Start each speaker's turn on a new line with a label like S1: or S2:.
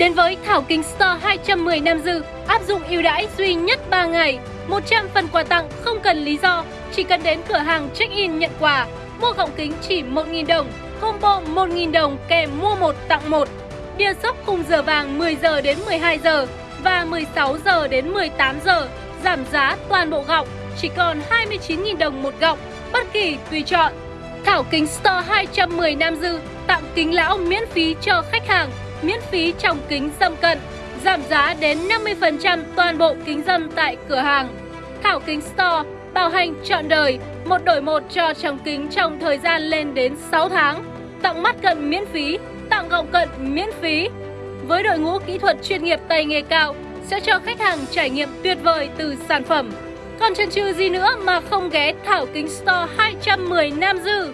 S1: Đến với Thảo Kính Store 210 Nam Dư, áp dụng ưu đãi duy nhất 3 ngày, 100 phần quà tặng không cần lý do, chỉ cần đến cửa hàng check-in nhận quà. Mua gọng kính chỉ 1.000 đồng, combo 1.000 đồng kèm mua 1 tặng 1. Bia sốc khung giờ vàng 10 giờ đến 12 giờ và 16 giờ đến 18 giờ, giảm giá toàn bộ gọng chỉ còn 29.000 đồng một gọng, bất kỳ tùy chọn. Thảo Kính Store 210 Nam Dư tặng kính lão miễn phí cho khách hàng, miễn phí trồng kính dâm cận, giảm giá đến 50% toàn bộ kính dâm tại cửa hàng. Thảo Kính Store bảo hành trọn đời, một đổi một cho trồng kính trong thời gian lên đến 6 tháng, tặng mắt cận miễn phí, tặng gọng cận miễn phí. Với đội ngũ kỹ thuật chuyên nghiệp tay nghề cao sẽ cho khách hàng trải nghiệm tuyệt vời từ sản phẩm. Còn chần chừ gì nữa mà không ghé Thảo Kính Store 210 Nam Dư